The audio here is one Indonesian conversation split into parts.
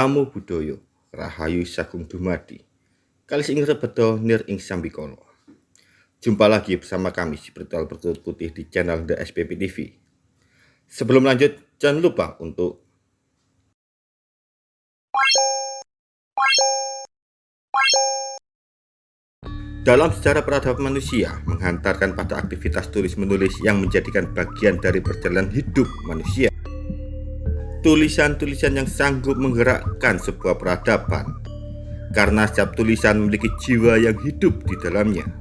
Namo Buddhaya, Rahayu Sagung Dumadi. Kali ing rebedo nir ing sambikala. Jumpa lagi bersama kami si Spiritual Bertutur Putih di channel The SPP TV. Sebelum lanjut, jangan lupa untuk Dalam sejarah peradaban manusia, menghantarkan pada aktivitas tulis-menulis yang menjadikan bagian dari perjalanan hidup manusia. Tulisan-tulisan yang sanggup menggerakkan sebuah peradaban, karena setiap tulisan memiliki jiwa yang hidup di dalamnya.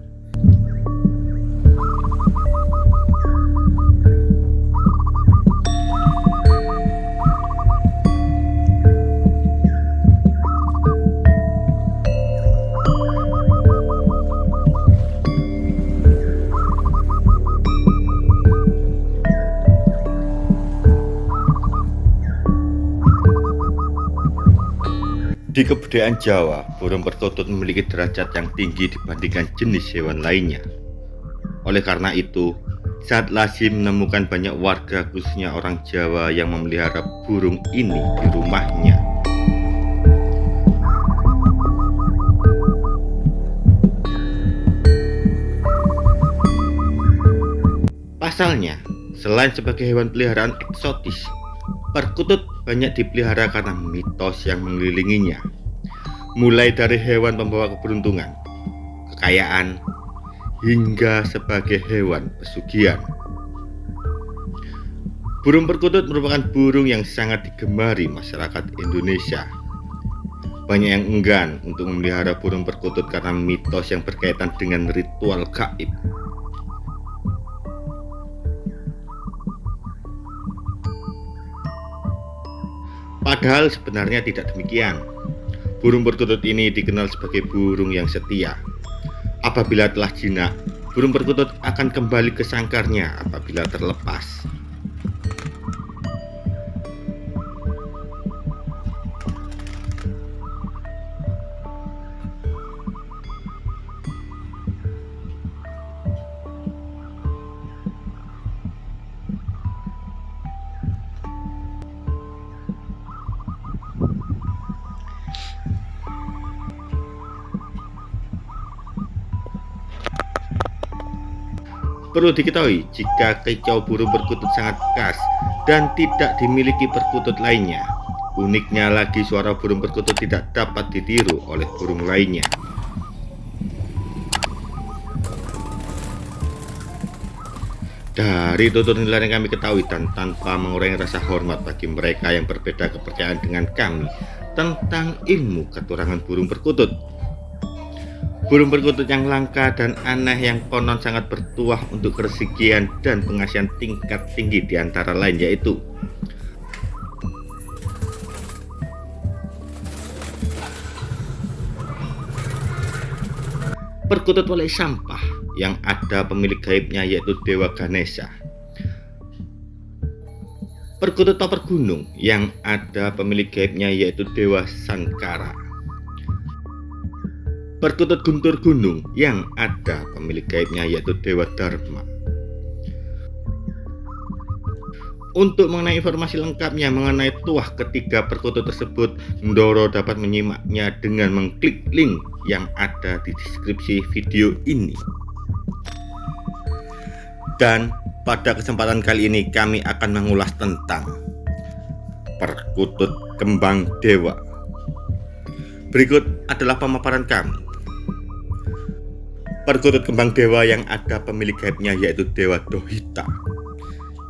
Di kebudayaan Jawa, burung perkutut memiliki derajat yang tinggi dibandingkan jenis hewan lainnya. Oleh karena itu, saat lazim menemukan banyak warga khususnya orang Jawa yang memelihara burung ini di rumahnya. Pasalnya, selain sebagai hewan peliharaan eksotis, Perkutut banyak dipelihara karena mitos yang mengelilinginya. Mulai dari hewan pembawa keberuntungan, kekayaan, hingga sebagai hewan pesugihan. Burung perkutut merupakan burung yang sangat digemari masyarakat Indonesia. Banyak yang enggan untuk memelihara burung perkutut karena mitos yang berkaitan dengan ritual gaib. Padahal sebenarnya tidak demikian. Burung perkutut ini dikenal sebagai burung yang setia. Apabila telah jinak, burung perkutut akan kembali ke sangkarnya apabila terlepas. Perlu diketahui, jika kicau burung perkutut sangat khas dan tidak dimiliki perkutut lainnya. Uniknya lagi suara burung perkutut tidak dapat ditiru oleh burung lainnya. Dari tutur nilai yang kami ketahui dan tanpa mengurangi rasa hormat bagi mereka yang berbeda kepercayaan dengan kami tentang ilmu keturangan burung perkutut Burung perkutut yang langka dan aneh yang konon sangat bertuah untuk kerezekian dan pengasihan tingkat tinggi di antara lain yaitu Perkutut oleh sampah yang ada pemilik gaibnya yaitu Dewa Ganesha. Perkutut toper gunung yang ada pemilik gaibnya yaitu Dewa Sankara Perkutut guntur gunung yang ada pemilik gaibnya yaitu Dewa Dharma. Untuk mengenai informasi lengkapnya mengenai tuah ketiga perkutut tersebut, Ndoro dapat menyimaknya dengan mengklik link yang ada di deskripsi video ini. Dan pada kesempatan kali ini kami akan mengulas tentang perkutut kembang dewa. Berikut adalah pemaparan kami. Perkutut kembang dewa yang ada pemilik gaibnya yaitu Dewa Dohita.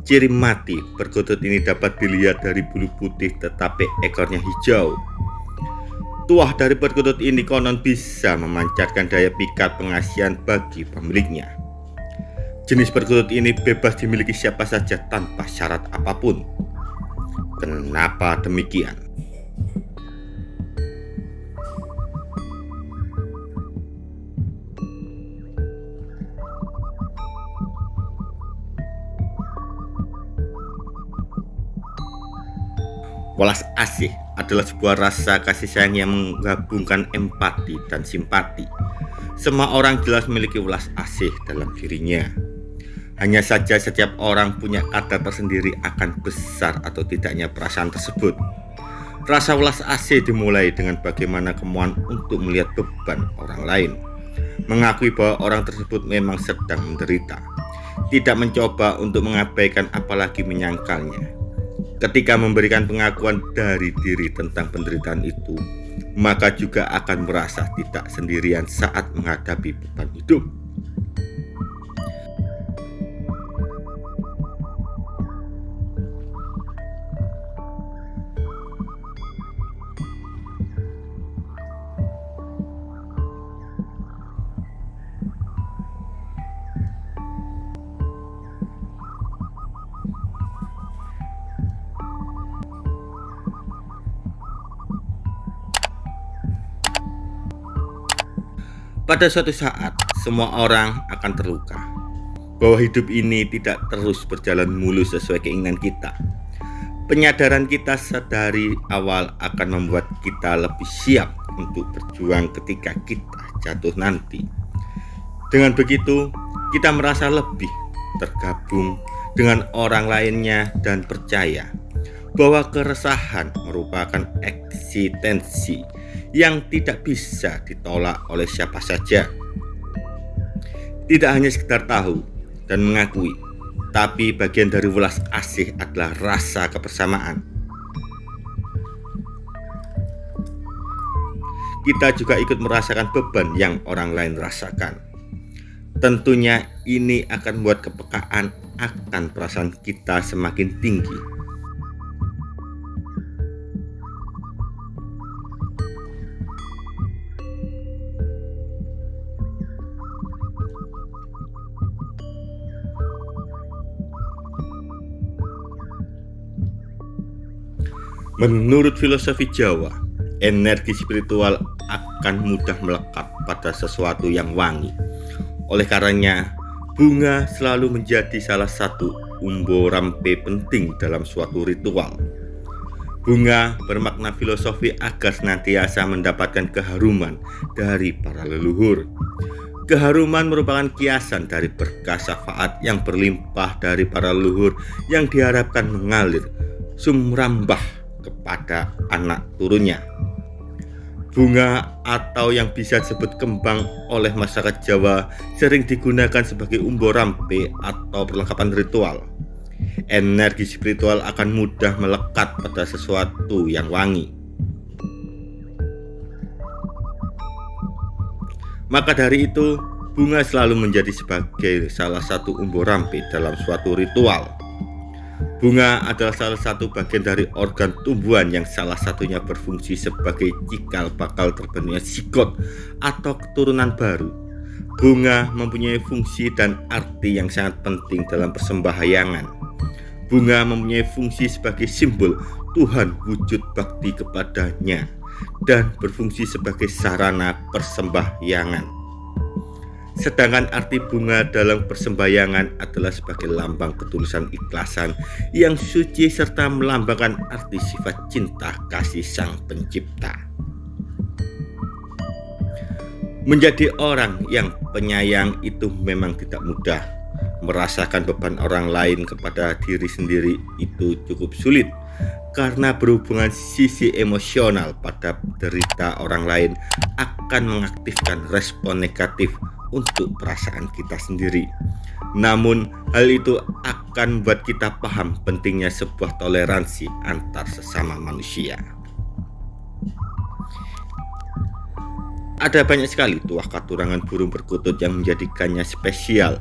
Ciri mati perkutut ini dapat dilihat dari bulu putih tetapi ekornya hijau. Tuah dari perkutut ini konon bisa memancarkan daya pikat pengasihan bagi pemiliknya. Jenis perkutut ini bebas dimiliki siapa saja tanpa syarat apa pun. Kenapa demikian? Welas asih adalah sebuah rasa kasih sayang yang menggabungkan empati dan simpati. Semua orang jelas memiliki welas asih dalam dirinya. Hanya saja setiap orang punya kadar tersendiri akan besar atau tidaknya perasaan tersebut. Rasa welas asih dimulai dengan bagaimana kemauan untuk melihat beban orang lain. Mengakui bahwa orang tersebut memang sedang menderita. Tidak mencoba untuk mengabaikan apalagi menyangkalnya. Ketika memberikan pengakuan dari diri tentang penderitaan itu, maka juga akan merasa tidak sendirian saat menghadapi beban hidup. Pada suatu saat, semua orang akan terluka bahwa hidup ini tidak terus berjalan mulus sesuai keinginan kita. Penyadaran kita sedari awal akan membuat kita lebih siap untuk berjuang ketika kita jatuh nanti. Dengan begitu, kita merasa lebih tergabung dengan orang lainnya dan percaya bahwa keresahan merupakan eksistensi yang tidak bisa ditolak oleh siapa saja. Tidak hanya sekedar tahu dan mengakui, tapi bagian dari welas asih adalah rasa kebersamaan. Kita juga ikut merasakan beban yang orang lain rasakan. Tentunya ini akan membuat kepekaan akan perasaan kita semakin tinggi Menurut filosofi Jawa, energi spiritual akan mudah melekat pada sesuatu yang wangi. Oleh karenanya, bunga selalu menjadi salah satu umbo rampe penting dalam suatu ritual. Bunga bermakna filosofi agar senantiasa mendapatkan keharuman dari para leluhur. Keharuman merupakan kiasan dari berkah syafaat yang berlimpah dari para leluhur yang diharapkan mengalir sumrambah kepada anak turunnya. Bunga atau yang bisa disebut kembang oleh masyarakat Jawa sering digunakan sebagai umbo rampe atau perlengkapan ritual. Energi spiritual akan mudah melekat pada sesuatu yang wangi. Maka dari itu, bunga selalu menjadi sebagai salah satu umbo rampe dalam suatu ritual. Bunga adalah salah satu bagian dari organ tumbuhan yang salah satunya berfungsi sebagai cikal bakal terbentuknya sigot atau keturunan baru. Bunga mempunyai fungsi dan arti yang sangat penting dalam persembahyangan. Bunga mempunyai fungsi sebagai simbol Tuhan wujud bakti kepadanya dan berfungsi sebagai sarana persembahyangan. Sedangkan arti bunga dalam persembahyangan adalah sebagai lambang ketulusan ikhlasan yang suci serta melambangkan arti sifat cinta kasih sang pencipta. Menjadi orang yang penyayang itu memang tidak mudah. Merasakan beban orang lain kepada diri sendiri itu cukup sulit karena berhubungan sisi emosional pada derita orang lain akan mengaktifkan respon negatif untuk perasaan kita sendiri. Namun, hal itu akan membuat kita paham pentingnya sebuah toleransi antar sesama manusia. Ada banyak sekali tuah katurangan burung perkutut yang menjadikannya spesial.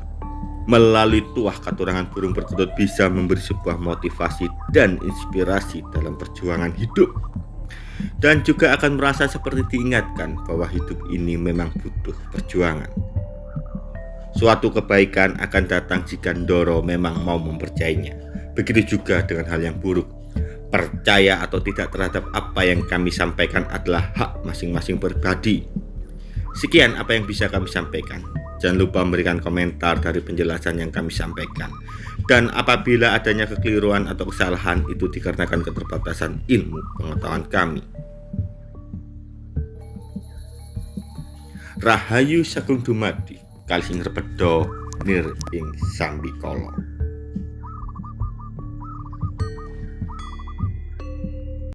Melalui tuah katurangan burung perkutut bisa memberi sebuah motivasi dan inspirasi dalam perjuangan hidup dan juga akan merasa seperti diingatkan bahwa hidup ini memang butuh perjuangan. Suatu kebaikan akan datang jika Ndoro memang mau mempercayainya. Begitu juga dengan hal yang buruk. Percaya atau tidak terhadap apa yang kami sampaikan adalah hak masing-masing pribadi. Sekian apa yang bisa kami sampaikan. Jangan lupa memberikan komentar dari penjelasan yang kami sampaikan. Dan apabila adanya kekeliruan atau kesalahan itu dikarenakan keterbatasan ilmu pengetahuan kami. Rahayu Sagung kali sing repeda nir ing sambikala